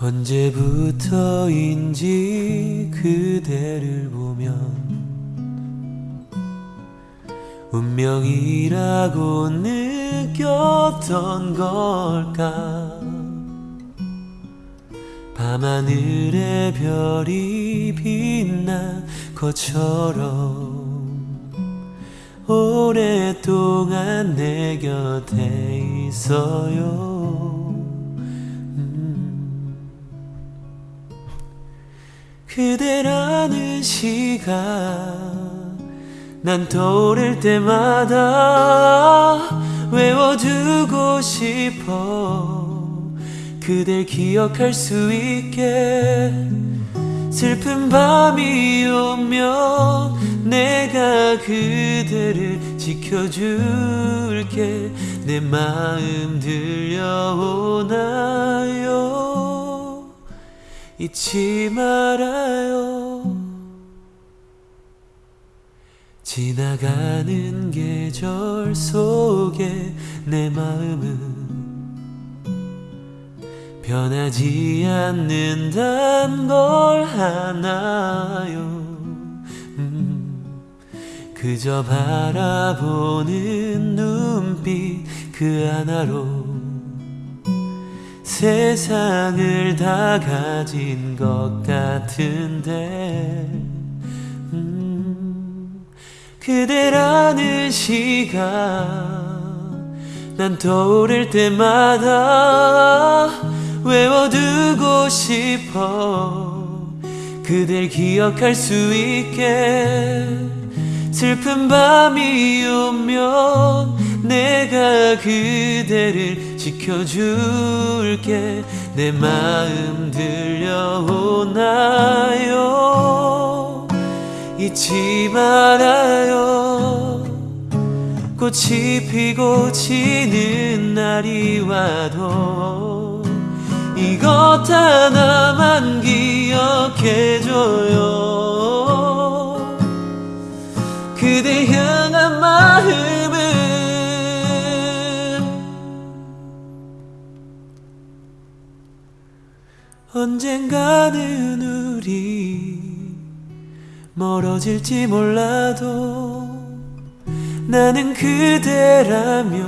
언제부터인지 그대를 보면 운명이라고 느꼈던 걸까? 밤하늘의 별이 빛난 것처럼 오랫동안 내 곁에 있어요 그대라는 시간 난 떠오를 때마다 외워두고 싶어 그댈 기억할 수 있게 슬픈 밤이 오면 내가 그대를 지켜줄게 내 마음 들려오나요 잊지 말아요. 지나가는 계절 속에 내 마음은 변하지 않는단 걸 아나요. 음, 그저 바라보는 눈빛 그 하나로 세상을 다 가진 것 같은데 음, 그대라는 시간 난 떠오를 때마다 외워두고 싶어 그댈 기억할 수 있게 슬픈 밤이 오면 내가 그대를 지켜줄게. 내 마음 들려오나요? 잊지 말아요. 꽃이 피고 지는 날이 와도 이것 하나만 기억해줘요 언젠가는 우리 멀어질지 몰라도 나는 그대라면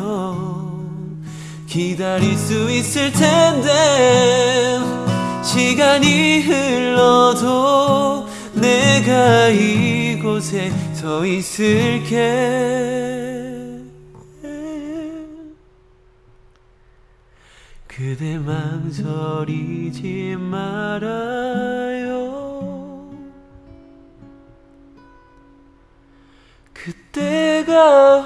기다릴 수 있을 텐데 시간이 흘러도 내가 이곳에 서 있을게 그대 망설이지 말아요. 그때가